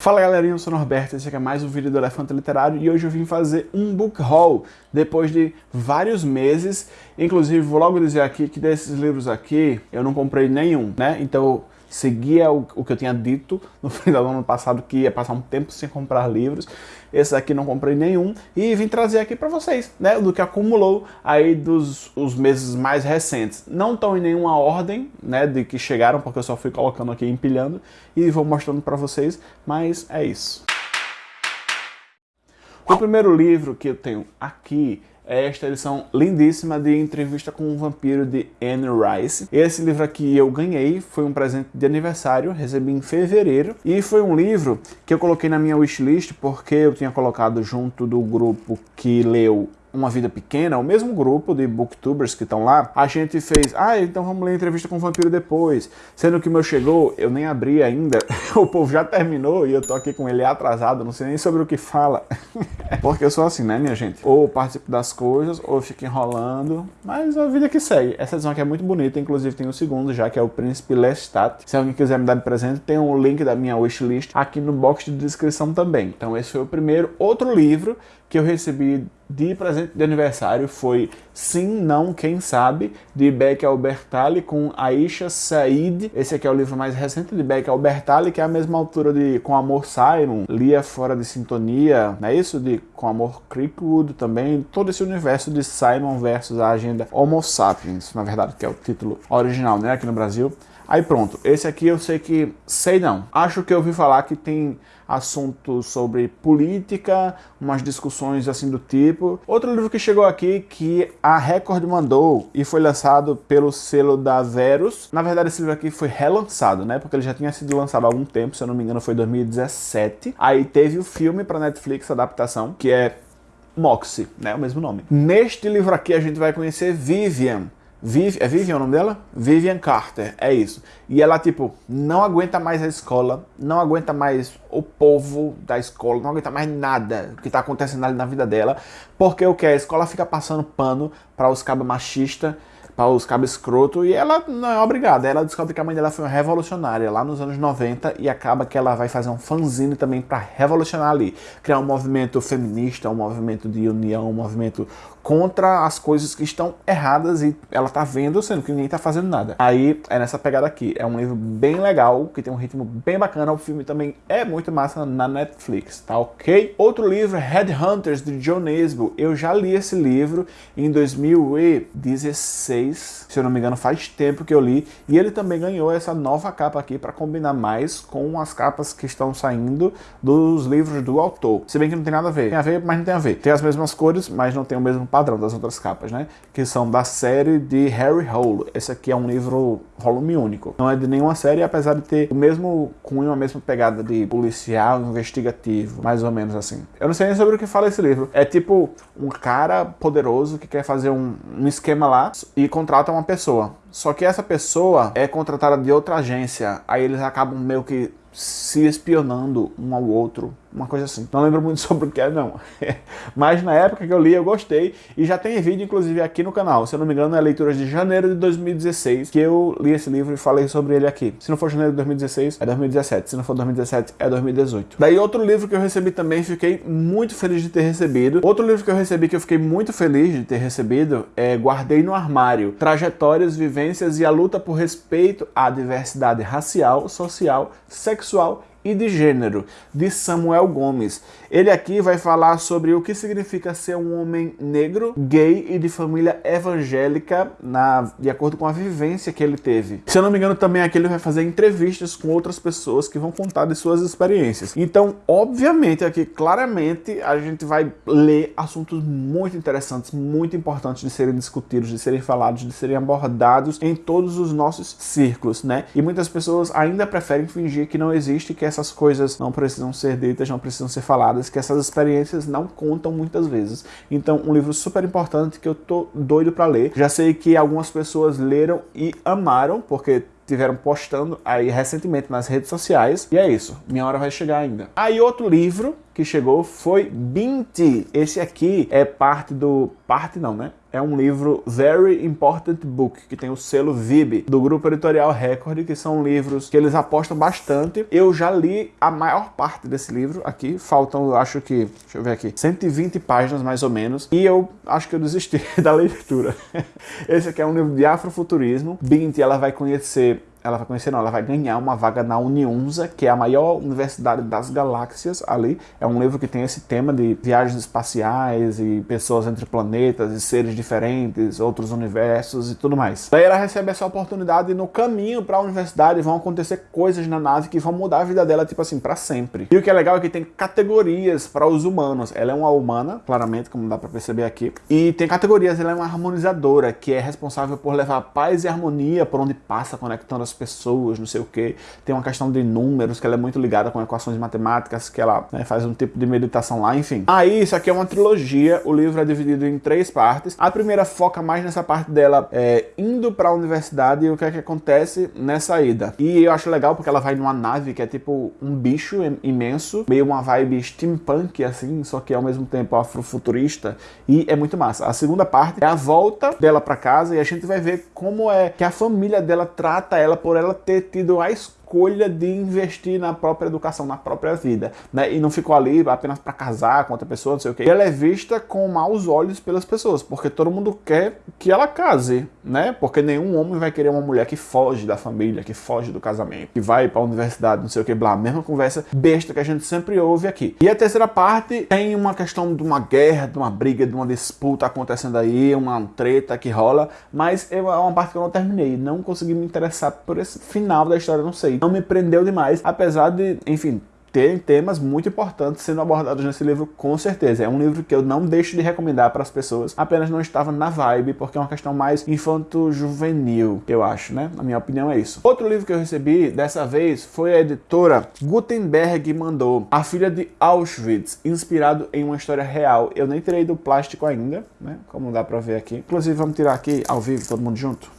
Fala galerinha, eu sou o Norberto, esse aqui é mais um vídeo do Elefante Literário e hoje eu vim fazer um book haul depois de vários meses. Inclusive, vou logo dizer aqui que desses livros aqui eu não comprei nenhum, né? Então seguia o, o, que eu tinha dito no final do ano passado, que ia passar um tempo sem comprar livros. Esse aqui não comprei nenhum e vim trazer aqui para vocês, né, do que acumulou aí dos os meses mais recentes. Não estão em nenhuma ordem, né, de que chegaram, porque eu só fui colocando aqui, empilhando e vou mostrando para vocês, mas é isso. O primeiro livro que eu tenho aqui esta edição lindíssima de Entrevista com um Vampiro de Anne Rice. Esse livro aqui eu ganhei, foi um presente de aniversário, recebi em fevereiro, e foi um livro que eu coloquei na minha wishlist porque eu tinha colocado junto do grupo que leu uma Vida Pequena, o mesmo grupo de booktubers que estão lá, a gente fez, ah, então vamos ler entrevista com o vampiro depois. Sendo que o meu chegou, eu nem abri ainda, o povo já terminou e eu tô aqui com ele atrasado, não sei nem sobre o que fala. Porque eu sou assim, né, minha gente? Ou participo das coisas, ou fico enrolando, mas a vida que segue. Essa edição aqui é muito bonita, inclusive tem o segundo já, que é o Príncipe Lestat. Se alguém quiser me dar de presente, tem um link da minha wishlist aqui no box de descrição também. Então esse foi o primeiro. Outro livro que eu recebi de presente de aniversário foi Sim, Não, Quem Sabe, de Beck Albertalli com Aisha Said. Esse aqui é o livro mais recente de Beck Albertalli, que é a mesma altura de Com Amor Simon, Lia Fora de Sintonia, não é isso? De Com Amor Creekwood também, todo esse universo de Simon versus a agenda Homo Sapiens, na verdade, que é o título original, né, aqui no Brasil. Aí pronto, esse aqui eu sei que, sei não, acho que eu ouvi falar que tem assuntos sobre política, umas discussões assim do tipo. Outro livro que chegou aqui que a Record mandou e foi lançado pelo selo da Verus. Na verdade esse livro aqui foi relançado, né, porque ele já tinha sido lançado há algum tempo, se eu não me engano foi 2017. Aí teve o filme para Netflix, adaptação, que é Moxie, né, o mesmo nome. Neste livro aqui a gente vai conhecer Vivian, Viv, é Vivian o nome dela? Vivian Carter, é isso. E ela, tipo, não aguenta mais a escola, não aguenta mais o povo da escola, não aguenta mais nada que tá acontecendo ali na vida dela, porque o que? A escola fica passando pano para os cabos machistas, para os cabos escroto, e ela não é obrigada. Ela descobre que a mãe dela foi uma revolucionária lá nos anos 90 e acaba que ela vai fazer um fanzine também para revolucionar ali. Criar um movimento feminista, um movimento de união, um movimento contra as coisas que estão erradas e ela tá vendo, sendo que ninguém tá fazendo nada. Aí é nessa pegada aqui. É um livro bem legal, que tem um ritmo bem bacana. O filme também é muito massa na Netflix, tá ok? Outro livro, Headhunters, de John Nesbo. Eu já li esse livro em 2016, se eu não me engano, faz tempo que eu li. E ele também ganhou essa nova capa aqui para combinar mais com as capas que estão saindo dos livros do autor. Se bem que não tem nada a ver. Tem a ver, mas não tem a ver. Tem as mesmas cores, mas não tem o mesmo padrão das outras capas, né? Que são da série de Harry Hole. Esse aqui é um livro volume único. Não é de nenhuma série, apesar de ter o mesmo cunho, a mesma pegada de policial, investigativo, mais ou menos assim. Eu não sei nem sobre o que fala esse livro. É tipo um cara poderoso que quer fazer um, um esquema lá e contrata uma pessoa. Só que essa pessoa é contratada de outra agência. Aí eles acabam meio que se espionando um ao outro uma coisa assim. Não lembro muito sobre o que é, não. Mas na época que eu li, eu gostei. E já tem vídeo, inclusive, aqui no canal. Se eu não me engano, é leitura de janeiro de 2016, que eu li esse livro e falei sobre ele aqui. Se não for janeiro de 2016, é 2017. Se não for 2017, é 2018. Daí outro livro que eu recebi também, fiquei muito feliz de ter recebido. Outro livro que eu recebi que eu fiquei muito feliz de ter recebido é Guardei no Armário. Trajetórias, vivências e a luta por respeito à diversidade racial, social, sexual e de Gênero, de Samuel Gomes. Ele aqui vai falar sobre o que significa ser um homem negro, gay e de família evangélica, na, de acordo com a vivência que ele teve. Se eu não me engano, também aqui ele vai fazer entrevistas com outras pessoas que vão contar de suas experiências. Então, obviamente, aqui claramente a gente vai ler assuntos muito interessantes, muito importantes de serem discutidos, de serem falados, de serem abordados em todos os nossos círculos, né? E muitas pessoas ainda preferem fingir que não existe, que essas coisas não precisam ser ditas, não precisam ser faladas, que essas experiências não contam muitas vezes. Então, um livro super importante que eu tô doido para ler. Já sei que algumas pessoas leram e amaram, porque tiveram postando aí recentemente nas redes sociais. E é isso, minha hora vai chegar ainda. Aí outro livro que chegou foi Binti. Esse aqui é parte do... parte não, né? É um livro Very Important Book, que tem o selo VIB, do grupo editorial Record, que são livros que eles apostam bastante. Eu já li a maior parte desse livro aqui, faltam, acho que, deixa eu ver aqui, 120 páginas mais ou menos, e eu acho que eu desisti da leitura. Esse aqui é um livro de afrofuturismo. Bint, ela vai conhecer ela vai conhecer, não, ela vai ganhar uma vaga na Uniunza, que é a maior universidade das galáxias ali. É um livro que tem esse tema de viagens espaciais e pessoas entre planetas e seres diferentes, outros universos e tudo mais. Daí ela recebe essa oportunidade e no caminho para a universidade vão acontecer coisas na nave que vão mudar a vida dela, tipo assim, para sempre. E o que é legal é que tem categorias para os humanos. Ela é uma humana, claramente, como dá para perceber aqui. E tem categorias, ela é uma harmonizadora, que é responsável por levar paz e harmonia por onde passa, conectando as pessoas, não sei o que. Tem uma questão de números, que ela é muito ligada com equações matemáticas, que ela né, faz um tipo de meditação lá, enfim. Aí, isso aqui é uma trilogia, o livro é dividido em três partes. A primeira foca mais nessa parte dela é, indo para a universidade e o que é que acontece nessa ida. E eu acho legal porque ela vai numa nave que é tipo um bicho imenso, meio uma vibe steampunk, assim, só que ao mesmo tempo afrofuturista, e é muito massa. A segunda parte é a volta dela para casa e a gente vai ver como é que a família dela trata ela por ela ter tido a escolha escolha de investir na própria educação, na própria vida, né? E não ficou ali apenas para casar com outra pessoa, não sei o quê. ela é vista com maus olhos pelas pessoas, porque todo mundo quer que ela case, né? Porque nenhum homem vai querer uma mulher que foge da família, que foge do casamento, que vai para a universidade, não sei o que, blá, mesma conversa besta que a gente sempre ouve aqui. E a terceira parte tem uma questão de uma guerra, de uma briga, de uma disputa acontecendo aí, uma treta que rola, mas é uma parte que eu não terminei, não consegui me interessar por esse final da história, não sei não me prendeu demais, apesar de, enfim, ter temas muito importantes sendo abordados nesse livro, com certeza. É um livro que eu não deixo de recomendar para as pessoas, apenas não estava na vibe, porque é uma questão mais infanto-juvenil, eu acho, né? Na minha opinião é isso. Outro livro que eu recebi, dessa vez, foi a editora Gutenberg mandou A Filha de Auschwitz, inspirado em uma história real. Eu nem tirei do plástico ainda, né? Como dá para ver aqui. Inclusive, vamos tirar aqui ao vivo, todo mundo junto.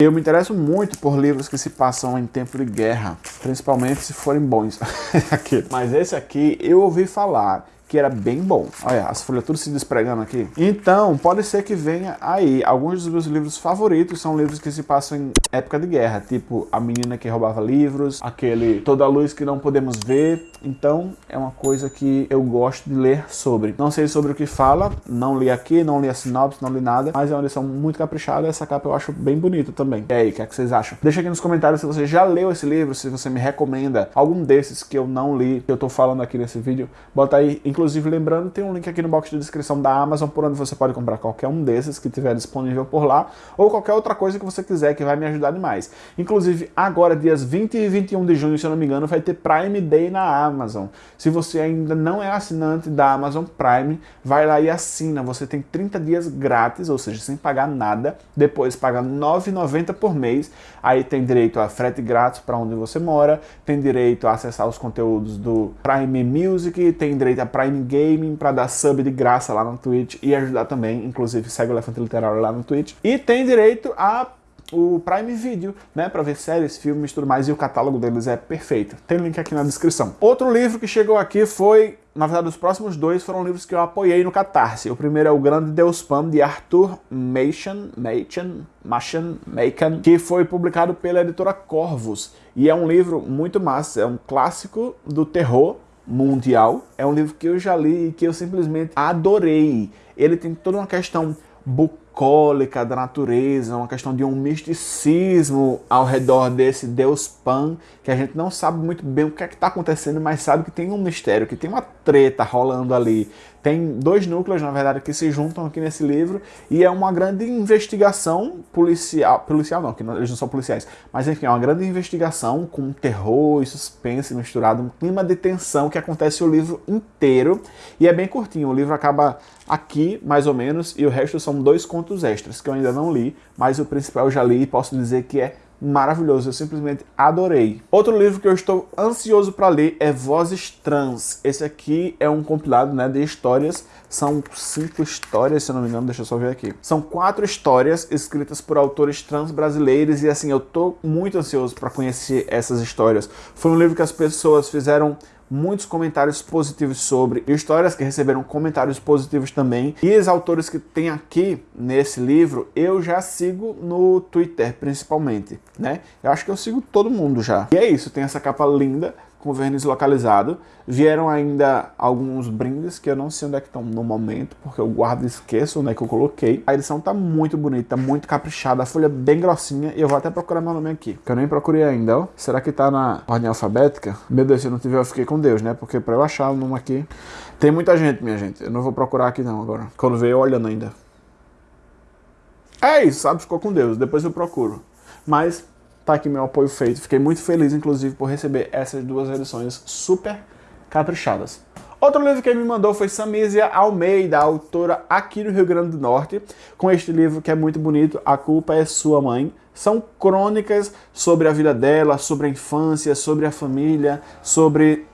Eu me interesso muito por livros que se passam em tempo de guerra, principalmente se forem bons. Mas esse aqui eu ouvi falar que era bem bom. Olha, as folhas tudo se despregando aqui. Então, pode ser que venha aí. Alguns dos meus livros favoritos são livros que se passam em época de guerra, tipo A Menina que Roubava Livros, aquele Toda a Luz que Não Podemos Ver. Então, é uma coisa que eu gosto de ler sobre. Não sei sobre o que fala, não li aqui, não li a sinopse, não li nada, mas é uma lição muito caprichada. Essa capa eu acho bem bonita também. E aí, o que, é que vocês acham? Deixa aqui nos comentários se você já leu esse livro, se você me recomenda algum desses que eu não li, que eu tô falando aqui nesse vídeo. Bota aí, Inclusive, lembrando, tem um link aqui no box de descrição da Amazon, por onde você pode comprar qualquer um desses que tiver disponível por lá, ou qualquer outra coisa que você quiser, que vai me ajudar demais. Inclusive, agora, dias 20 e 21 de junho, se eu não me engano, vai ter Prime Day na Amazon. Se você ainda não é assinante da Amazon Prime, vai lá e assina. Você tem 30 dias grátis, ou seja, sem pagar nada. Depois paga R$ 9,90 por mês. Aí tem direito a frete grátis para onde você mora, tem direito a acessar os conteúdos do Prime Music, tem direito a Prime Prime Gaming para dar sub de graça lá no Twitch e ajudar também, inclusive segue o Elefante Literário lá no Twitch. E tem direito a o Prime Video, né, para ver séries, filmes e tudo mais, e o catálogo deles é perfeito. Tem link aqui na descrição. Outro livro que chegou aqui foi, na verdade, os próximos dois foram livros que eu apoiei no Catarse. O primeiro é O Grande Deus Pan, de Arthur Machen, Machen, Machen, Macon, que foi publicado pela editora Corvus. E é um livro muito massa, é um clássico do terror, mundial. É um livro que eu já li e que eu simplesmente adorei. Ele tem toda uma questão da natureza, uma questão de um misticismo ao redor desse deus Pan, que a gente não sabe muito bem o que é que está acontecendo, mas sabe que tem um mistério, que tem uma treta rolando ali. Tem dois núcleos, na verdade, que se juntam aqui nesse livro e é uma grande investigação policial, policial não, que não, eles não são policiais, mas enfim, é uma grande investigação com terror e suspense misturado, um clima de tensão que acontece o livro inteiro e é bem curtinho, o livro acaba aqui, mais ou menos, e o resto são dois contos extras, que eu ainda não li, mas o principal eu já li e posso dizer que é maravilhoso, eu simplesmente adorei. Outro livro que eu estou ansioso para ler é Vozes Trans. Esse aqui é um compilado né, de histórias, são cinco histórias, se eu não me engano, deixa eu só ver aqui. São quatro histórias escritas por autores trans brasileiros e assim, eu tô muito ansioso para conhecer essas histórias. Foi um livro que as pessoas fizeram muitos comentários positivos sobre, histórias que receberam comentários positivos também. E os autores que tem aqui nesse livro, eu já sigo no Twitter, principalmente, né? Eu acho que eu sigo todo mundo já. E é isso, tem essa capa linda, com verniz localizado. Vieram ainda alguns brindes que eu não sei onde é que estão no momento, porque eu guardo e esqueço onde é que eu coloquei. A edição tá muito bonita, muito caprichada, a folha bem grossinha, e eu vou até procurar meu nome aqui, que eu nem procurei ainda, ó. Será que tá na ordem alfabética? Meu Deus, se eu não tiver, eu fiquei com Deus, né? Porque pra eu achar o nome aqui... Tem muita gente, minha gente. Eu não vou procurar aqui não agora. Quando veio, olhando ainda. É isso, sabe? Ficou com Deus. Depois eu procuro. Mas tá aqui meu apoio feito. Fiquei muito feliz, inclusive, por receber essas duas edições super caprichadas. Outro livro que me mandou foi Samísia Almeida, autora aqui do Rio Grande do Norte, com este livro que é muito bonito, A Culpa é Sua Mãe. São crônicas sobre a vida dela, sobre a infância, sobre a família, sobre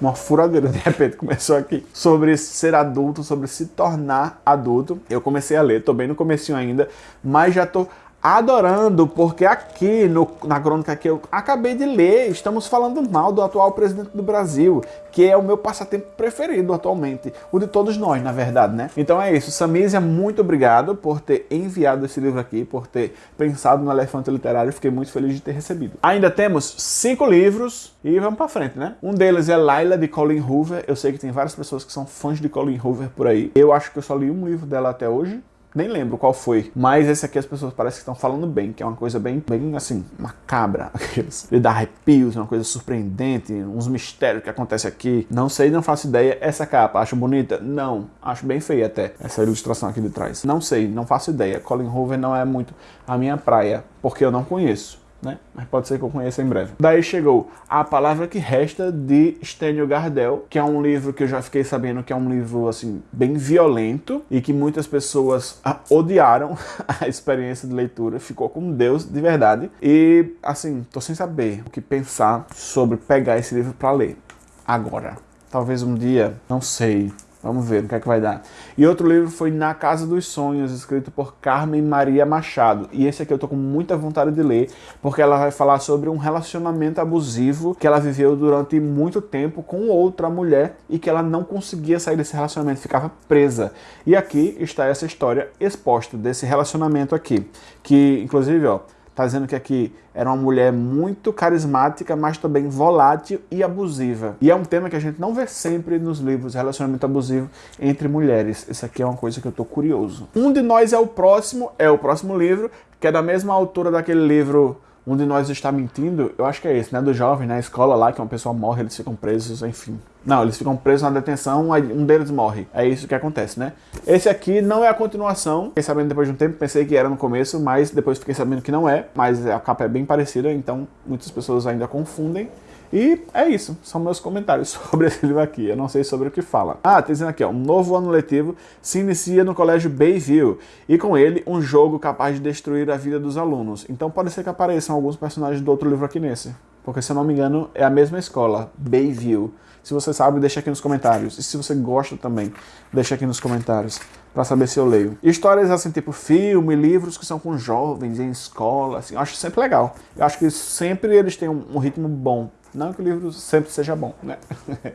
uma furadeira de repente começou aqui sobre ser adulto, sobre se tornar adulto. Eu comecei a ler, tô bem no comecinho ainda, mas já tô adorando, porque aqui no, na crônica que eu acabei de ler, estamos falando mal do atual presidente do Brasil, que é o meu passatempo preferido atualmente, o de todos nós, na verdade, né? Então é isso, Samísia, muito obrigado por ter enviado esse livro aqui, por ter pensado no Elefante Literário, fiquei muito feliz de ter recebido. Ainda temos cinco livros e vamos pra frente, né? Um deles é Laila, de Colin Hoover, eu sei que tem várias pessoas que são fãs de Colin Hoover por aí, eu acho que eu só li um livro dela até hoje, nem lembro qual foi, mas esse aqui as pessoas parecem que estão falando bem, que é uma coisa bem, bem assim, macabra, aqueles, ele dá arrepios, uma coisa surpreendente, uns mistérios que acontecem aqui, não sei, não faço ideia, essa capa, acho bonita? Não, acho bem feia até, essa ilustração aqui de trás, não sei, não faço ideia, Colin Hoover não é muito a minha praia, porque eu não conheço, né? Mas pode ser que eu conheça em breve. Daí chegou A Palavra que Resta, de Stênio Gardel, que é um livro que eu já fiquei sabendo que é um livro, assim, bem violento e que muitas pessoas ah, odiaram a experiência de leitura, ficou com Deus de verdade. E, assim, tô sem saber o que pensar sobre pegar esse livro para ler agora. Talvez um dia, não sei, Vamos ver o que é que vai dar. E outro livro foi Na Casa dos Sonhos, escrito por Carmen Maria Machado. E esse aqui eu tô com muita vontade de ler, porque ela vai falar sobre um relacionamento abusivo que ela viveu durante muito tempo com outra mulher e que ela não conseguia sair desse relacionamento, ficava presa. E aqui está essa história exposta desse relacionamento aqui, que inclusive, ó, Tá dizendo que aqui era uma mulher muito carismática, mas também volátil e abusiva. E é um tema que a gente não vê sempre nos livros, relacionamento abusivo entre mulheres. Isso aqui é uma coisa que eu tô curioso. Um de Nós é o Próximo, é o próximo livro, que é da mesma autora daquele livro um de nós está mentindo, eu acho que é esse, né? Do jovem na escola lá, que uma pessoa morre, eles ficam presos, enfim. Não, eles ficam presos na detenção, um deles morre. É isso que acontece, né? Esse aqui não é a continuação. Fiquei sabendo depois de um tempo, pensei que era no começo, mas depois fiquei sabendo que não é. Mas a capa é bem parecida, então muitas pessoas ainda confundem. E é isso, são meus comentários sobre esse livro aqui, eu não sei sobre o que fala. Ah, tá dizendo aqui, ó, um novo ano letivo se inicia no Colégio Bayview, e com ele um jogo capaz de destruir a vida dos alunos. Então pode ser que apareçam alguns personagens do outro livro aqui nesse, porque se eu não me engano é a mesma escola, Bayview. Se você sabe, deixa aqui nos comentários. E se você gosta também, deixa aqui nos comentários para saber se eu leio. Histórias assim, tipo filme, livros que são com jovens em escola, assim, eu acho sempre legal. Eu acho que sempre eles têm um, um ritmo bom. Não que o livro sempre seja bom, né?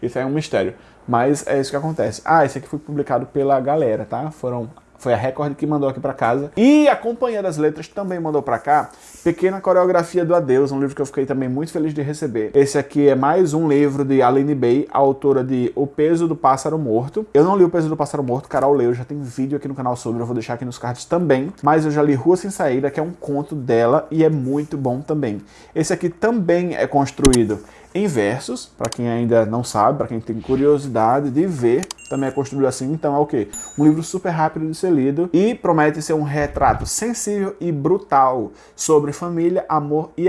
isso é um mistério. Mas é isso que acontece. Ah, esse aqui foi publicado pela galera, tá? Foram foi a Record que mandou aqui para casa. E a Companhia das Letras também mandou para cá Pequena Coreografia do Adeus, um livro que eu fiquei também muito feliz de receber. Esse aqui é mais um livro de Aline Bay, autora de O Peso do Pássaro Morto. Eu não li O Peso do Pássaro Morto, Carol leu, já tem vídeo aqui no canal sobre, eu vou deixar aqui nos cards também. Mas eu já li Rua Sem Saída, que é um conto dela e é muito bom também. Esse aqui também é construído em versos, para quem ainda não sabe, para quem tem curiosidade de ver, também é construído assim, então é o quê? Um livro super rápido de ser lido e promete ser um retrato sensível e brutal sobre família, amor e,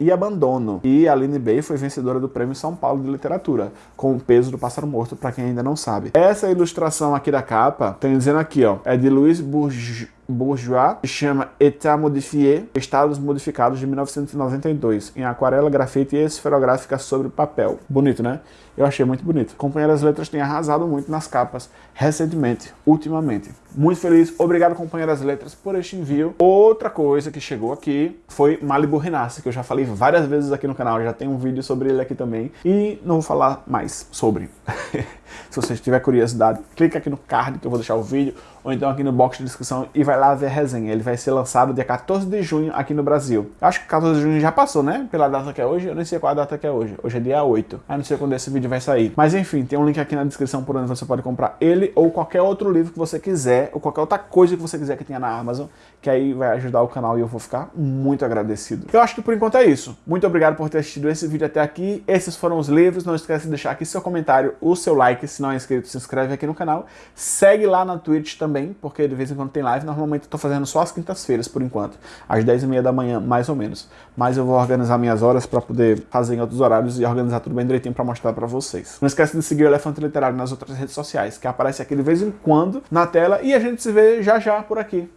e abandono. E Aline Bay foi vencedora do Prêmio São Paulo de Literatura, com o peso do pássaro morto, para quem ainda não sabe. Essa ilustração aqui da capa, tem dizendo aqui, ó, é de Luiz Bourgeois Bourgeois, que chama État modifié, Estados Modificados de 1992, em aquarela, grafite e esferográfica sobre papel. Bonito, né? Eu achei muito bonito. Companheira das Letras tem arrasado muito nas capas recentemente, ultimamente. Muito feliz. Obrigado, Companheira das Letras, por este envio. Outra coisa que chegou aqui foi Malibu Renasce, que eu já falei várias vezes aqui no canal. Já tem um vídeo sobre ele aqui também. E não vou falar mais sobre. Se você tiver curiosidade, clica aqui no card que eu vou deixar o vídeo, ou então aqui no box de descrição e vai lá ver a resenha. Ele vai ser lançado dia 14 de junho aqui no Brasil. Acho que 14 de junho já passou, né? Pela data que é hoje, eu nem sei qual a data que é hoje. Hoje é dia 8. Aí não sei quando esse vídeo vai sair. Mas enfim, tem um link aqui na descrição por onde você pode comprar ele ou qualquer outro livro que você quiser, ou qualquer outra coisa que você quiser que tenha na Amazon, que aí vai ajudar o canal e eu vou ficar muito agradecido. Eu acho que por enquanto é isso. Muito obrigado por ter assistido esse vídeo até aqui. Esses foram os livros. Não esquece de deixar aqui seu comentário, o seu like, se não é inscrito, se inscreve aqui no canal. Segue lá na Twitch também, porque de vez em quando tem live. Normalmente eu tô fazendo só as quintas-feiras, por enquanto. Às 10h30 da manhã, mais ou menos. Mas eu vou organizar minhas horas para poder fazer em outros horários e organizar tudo bem direitinho para mostrar para vocês. Não esquece de seguir o Elefante Literário nas outras redes sociais, que aparece aqui de vez em quando na tela. E a gente se vê já já por aqui.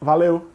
Valeu!